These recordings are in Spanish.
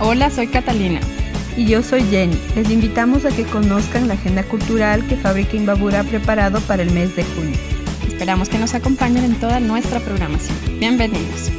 Hola, soy Catalina. Y yo soy Jenny. Les invitamos a que conozcan la agenda cultural que Fábrica Imbabura ha preparado para el mes de junio. Esperamos que nos acompañen en toda nuestra programación. Bienvenidos.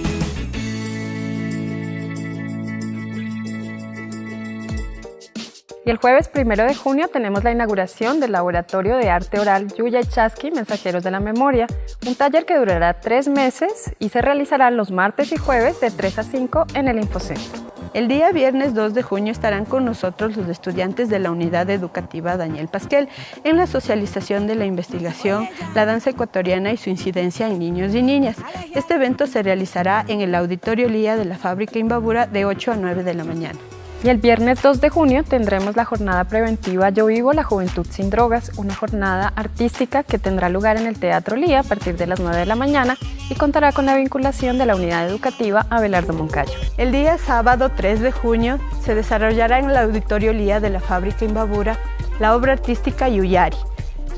Y el jueves primero de junio tenemos la inauguración del Laboratorio de Arte Oral Yuya Chasky Mensajeros de la Memoria, un taller que durará tres meses y se realizará los martes y jueves de 3 a 5 en el Infocentro. El día viernes 2 de junio estarán con nosotros los estudiantes de la Unidad Educativa Daniel Pasquel en la socialización de la investigación, la danza ecuatoriana y su incidencia en niños y niñas. Este evento se realizará en el Auditorio Lía de la Fábrica Imbabura de 8 a 9 de la mañana. Y el viernes 2 de junio tendremos la jornada preventiva Yo Vivo la Juventud Sin Drogas, una jornada artística que tendrá lugar en el Teatro Lía a partir de las 9 de la mañana y contará con la vinculación de la unidad educativa Abelardo Moncayo. El día sábado 3 de junio se desarrollará en el Auditorio Lía de la Fábrica Imbabura la obra artística Yuyari,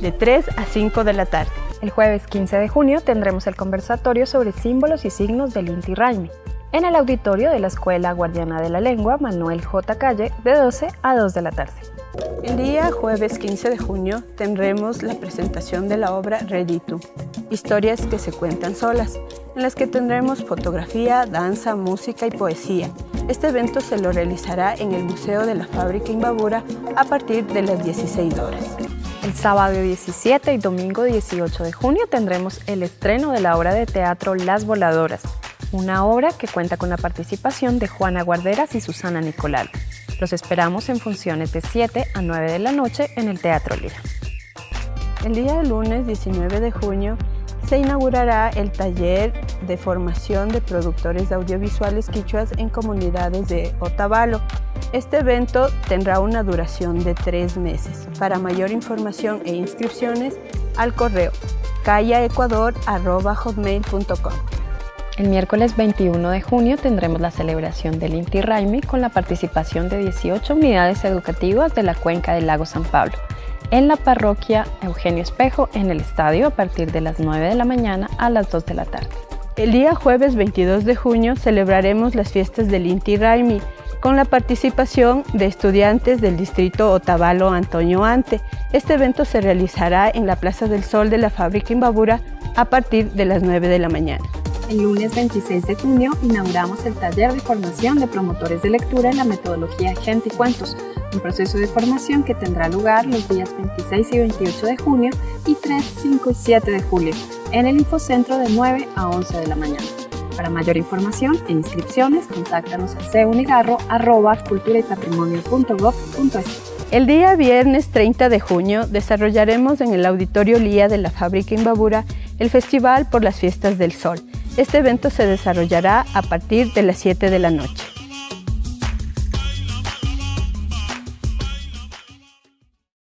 de 3 a 5 de la tarde. El jueves 15 de junio tendremos el conversatorio sobre símbolos y signos del Inti Raimi en el auditorio de la Escuela Guardiana de la Lengua Manuel J. Calle de 12 a 2 de la tarde. El día jueves 15 de junio tendremos la presentación de la obra Reditu, historias que se cuentan solas, en las que tendremos fotografía, danza, música y poesía. Este evento se lo realizará en el Museo de la Fábrica Imbabura a partir de las 16 horas. El sábado 17 y domingo 18 de junio tendremos el estreno de la obra de teatro Las Voladoras, una obra que cuenta con la participación de Juana Guarderas y Susana Nicolal. Los esperamos en funciones de 7 a 9 de la noche en el Teatro Lira. El día lunes 19 de junio se inaugurará el taller de formación de productores audiovisuales quichuas en comunidades de Otavalo. Este evento tendrá una duración de tres meses. Para mayor información e inscripciones, al correo callaecuador.com. El miércoles 21 de junio tendremos la celebración del Inti Raimi con la participación de 18 unidades educativas de la cuenca del lago San Pablo en la parroquia Eugenio Espejo en el estadio a partir de las 9 de la mañana a las 2 de la tarde. El día jueves 22 de junio celebraremos las fiestas del Inti Raimi con la participación de estudiantes del distrito Otavalo Antonio Ante. Este evento se realizará en la Plaza del Sol de la fábrica Imbabura a partir de las 9 de la mañana. El lunes 26 de junio inauguramos el taller de formación de promotores de lectura en la metodología Gente y Cuentos, un proceso de formación que tendrá lugar los días 26 y 28 de junio y 3, 5 y 7 de julio en el Infocentro de 9 a 11 de la mañana. Para mayor información e inscripciones, contáctanos a ceunigarro.cultura y el día viernes 30 de junio desarrollaremos en el Auditorio Lía de la Fábrica Imbabura el Festival por las Fiestas del Sol, este evento se desarrollará a partir de las 7 de la noche.